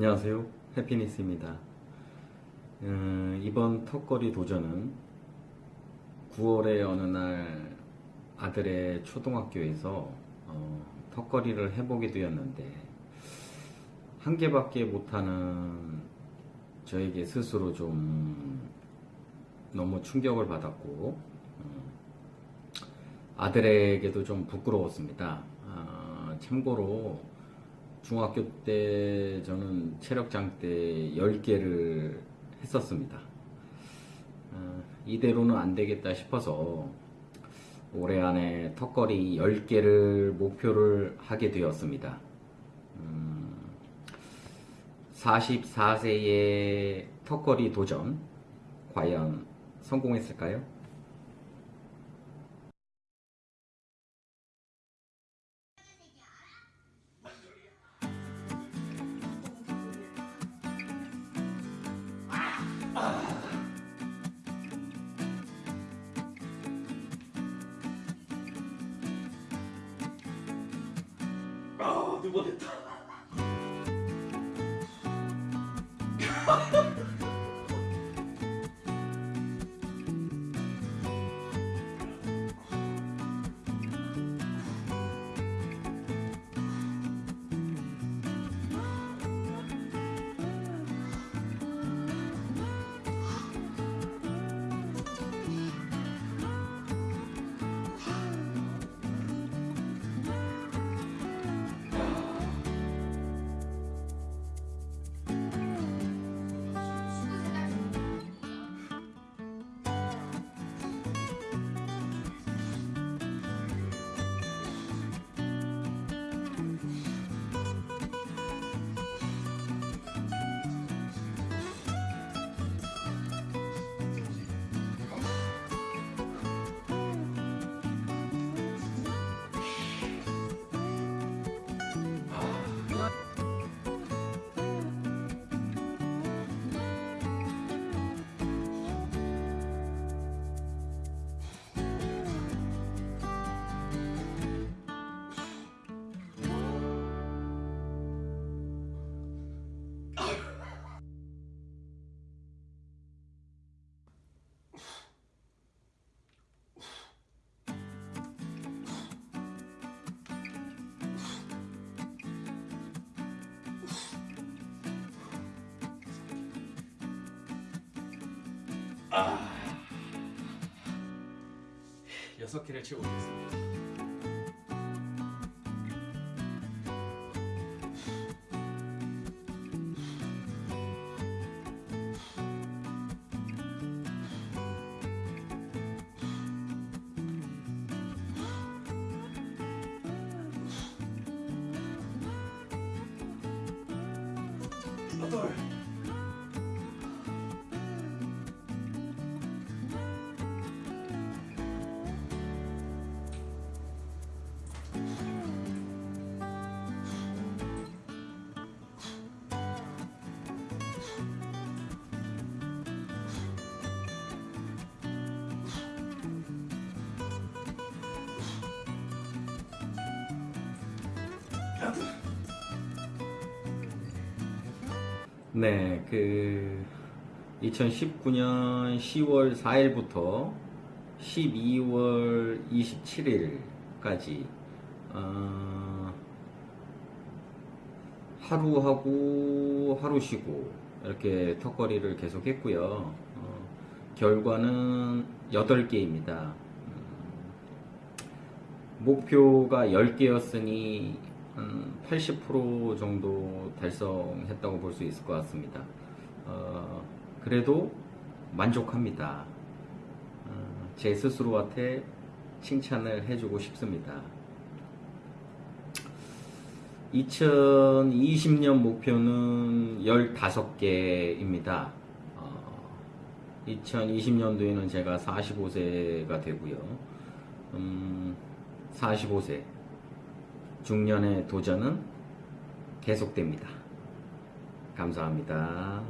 안녕하세요. 해피니스입니다. 음, 이번 턱걸이 도전은 9월의 어느 날 아들의 초등학교에서 어, 턱걸이를 해보게 되었는데 한 개밖에 못하는 저에게 스스로 좀 너무 충격을 받았고 음, 아들에게도 좀 부끄러웠습니다. 아, 참고로 중학교 때 저는 체력장 때 10개를 했었습니다. 어, 이대로는 안 되겠다 싶어서 올해 안에 턱걸이 10개를 목표를 하게 되었습니다. 음, 44세의 턱걸이 도전 과연 성공했을까요? 두번 했다. 아. 여섯 개를 채우겠습니다. 여 네, 그 2019년 10월 4일부터 12월 27일까지 어, 하루 하고 하루 쉬고 이렇게 턱걸이를 계속 했고요. 어, 결과는 8개입니다. 목표가 10개였으니 한 80% 정도 달성했다고 볼 수 있을 것 같습니다. 어, 그래도 만족합니다. 어, 제 스스로한테 칭찬을 해주고 싶습니다. 2020년 목표는 15개입니다. 어, 2020년도에는 제가 45세가 되고요. 음, 45세 중년의 도전은 계속됩니다. 감사합니다.